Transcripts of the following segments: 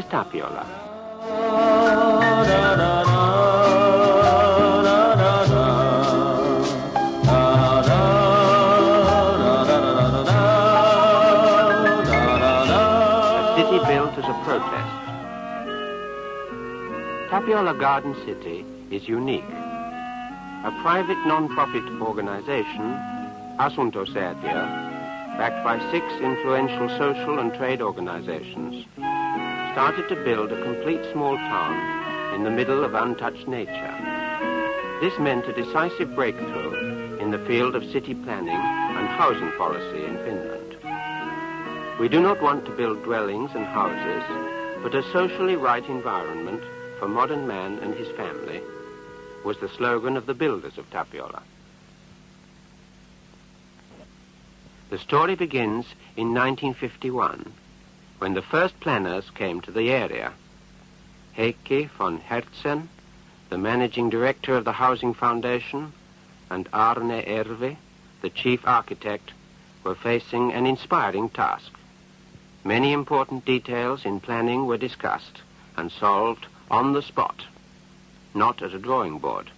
is Tapiola? A city built as a protest. Tapiola Garden City is unique. A private non-profit organization, Asuntosäätiö, backed by six influential social and trade organizations, started to build a complete small town in the middle of untouched nature. This meant a decisive breakthrough in the field of city planning and housing policy in Finland. We do not want to build dwellings and houses, but a socially right environment for modern man and his family was the slogan of the builders of Tapiola. The story begins in 1951, when the first planners came to the area. Heikki von Hertzen, the managing director of the Housing Foundation, and Arne Ervi, the chief architect, were facing an inspiring task. Many important details in planning were discussed and solved on the spot, not at a drawing board.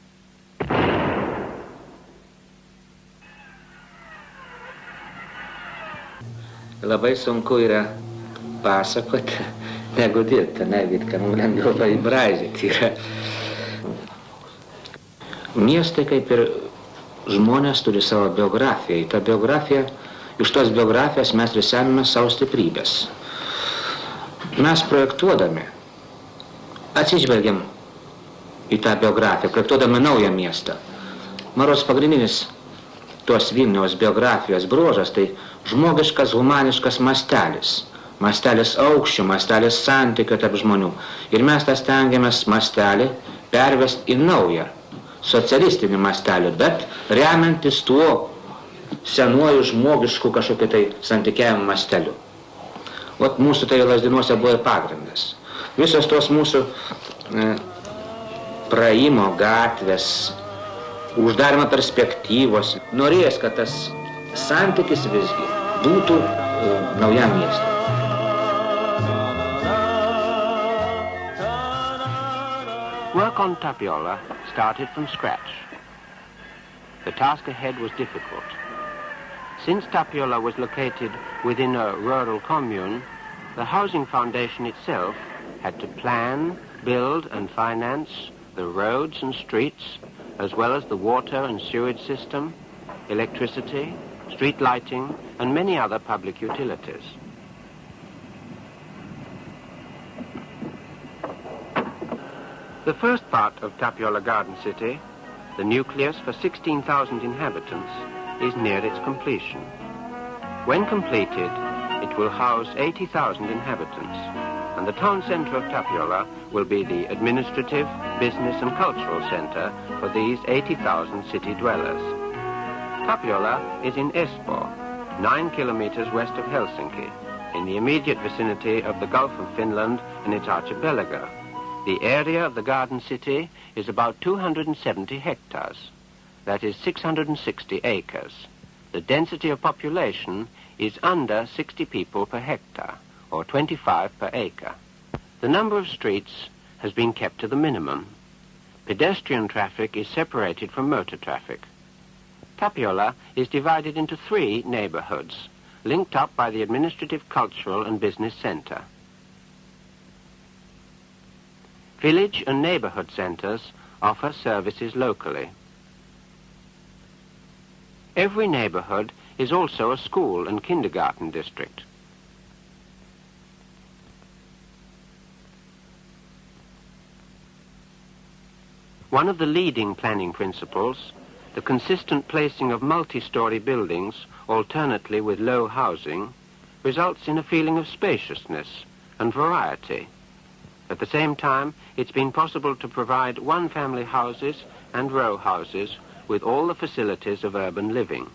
Labai sunku um yra pasakoti, negu dirbti, ne, viską mums lengviau pabražyti yra. Miestai kaip ir žmonės turi savo biografiją. Į tą biografiją, iš tos biografijos mes ir semime savo stiprybės. Mes projektuodami atsižvelgiam į tą biografiją, projektuodami naują miestą. Maros pagrindinis tos Vilniaus biografijos bruožas tai žmogiškas, humaniškas mastelis. Mastelis aukščių, mastelis santykio tarp žmonių. Ir mes tą stengiamės mastelį pervesti į naują socialistinį mastelį, bet remiantis tuo senuoju žmogišku kažkokiu tai santykiavimu masteliu. Vat mūsų tai lasdinuose buvo ir pagrindas. Visos tos mūsų e, praėjimo gatvės, uždarimo perspektyvos, norėjęs, kad tas santykis visgi būtų e, naujam miestui. Work on Tapiola started from scratch. The task ahead was difficult. Since Tapiola was located within a rural commune, the Housing Foundation itself had to plan, build and finance the roads and streets, as well as the water and sewage system, electricity, street lighting, and many other public utilities. The first part of Tapiola Garden City, the nucleus for 16,000 inhabitants, is near its completion. When completed, it will house 80,000 inhabitants, and the town centre of Tapiola will be the administrative, business and cultural centre for these 80,000 city dwellers. Tapiola is in Espoo, nine kilometres west of Helsinki, in the immediate vicinity of the Gulf of Finland and its archipelago. The area of the garden city is about 270 hectares. That is 660 acres. The density of population is under 60 people per hectare, or 25 per acre. The number of streets has been kept to the minimum. Pedestrian traffic is separated from motor traffic. Tapiola is divided into three neighborhoods, linked up by the administrative, cultural and business center. Village and neighborhood centers offer services locally. Every neighborhood is also a school and kindergarten district. One of the leading planning principles, the consistent placing of multi-story buildings alternately with low housing, results in a feeling of spaciousness and variety. At the same time, it's been possible to provide one-family houses and row houses with all the facilities of urban living.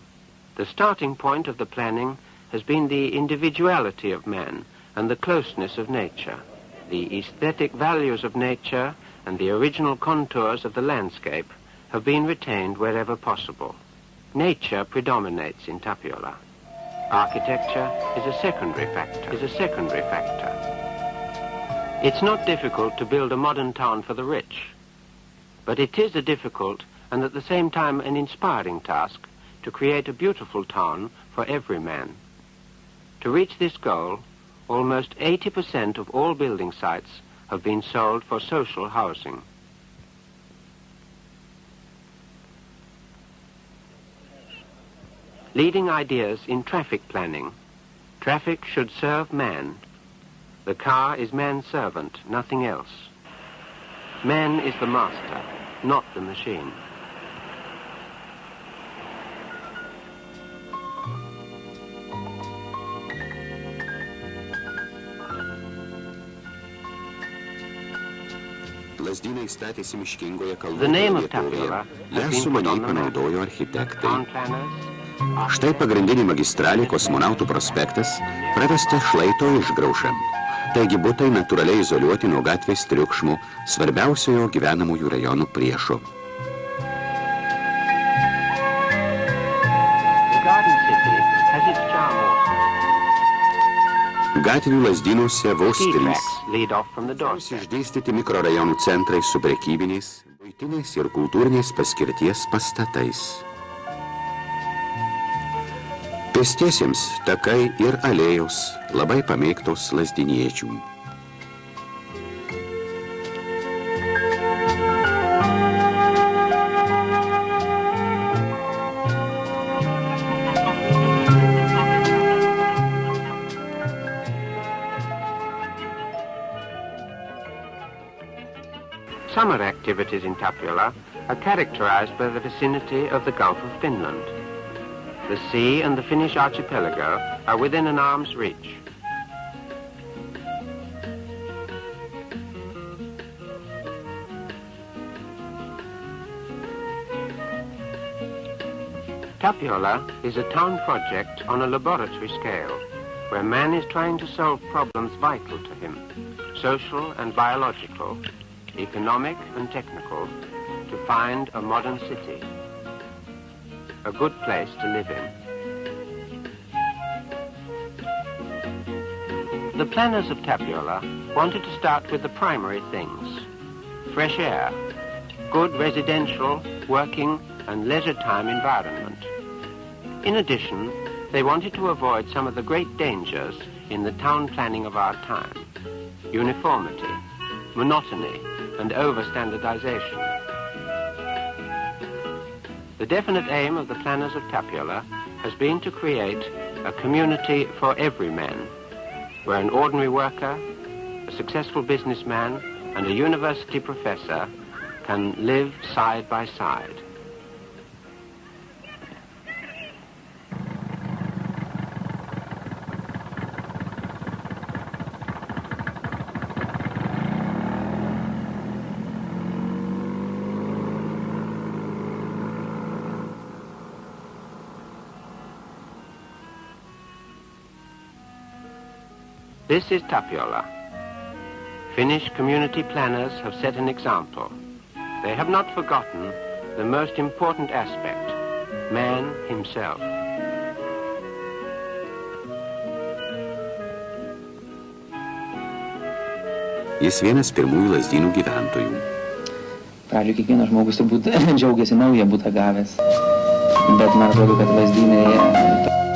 The starting point of the planning has been the individuality of man and the closeness of nature. The aesthetic values of nature and the original contours of the landscape have been retained wherever possible. Nature predominates in Tapiola. Architecture is a secondary factor. Is a secondary factor. It's not difficult to build a modern town for the rich, but it is a difficult and at the same time an inspiring task to create a beautiful town for every man. To reach this goal, almost 80% of all building sites have been sold for social housing. Leading ideas in traffic planning. Traffic should serve man. The car is man's servant, nothing else. Man is the master, not the machine. The name of. Tapiola Ją sumaniai panaudojo architektai. Štai pagrindinė magistralė kosmonautų prospektas pravesta šlaito išgraušam. Taigi būtai natūraliai izoliuoti nuo gatvės triukšmų, svarbiausiojo gyvenamųjų rajonų priešų. Gatvių lasdynuose vos trys. Išdėstyti mikrorajonų centrai su prekybiniais, buitiniais ir kultūrinės paskirties pastatais. Pėstiesiems takai ir alėjos labai pamėgtos lasdiniečių. Summer activities in Tapiola are characterized by the vicinity of the Gulf of Finland. The sea and the Finnish archipelago are within an arm's reach. Tapiola is a town project on a laboratory scale, where man is trying to solve problems vital to him, social and biological, economic and technical, to find a modern city, a good place to live in. The planners of Tapiola wanted to start with the primary things. Fresh air, good residential, working and leisure time environment. In addition, they wanted to avoid some of the great dangers in the town planning of our time. Uniformity, monotony and over-standardization. The definite aim of the planners of Tapiola has been to create a community for every man, where an ordinary worker, a successful businessman, and a university professor can live side by side. This is Tapiola. Finnish community planners have set an example. They have not forgotten the most important aspect, man himself. Jis vienas pirmųjų Lazdynų gyventojų. Pradžioje kiekvienas žmogus turbūt džiaugiasi naują būtą gavęs. Bet man atrodo, kad Lazdynai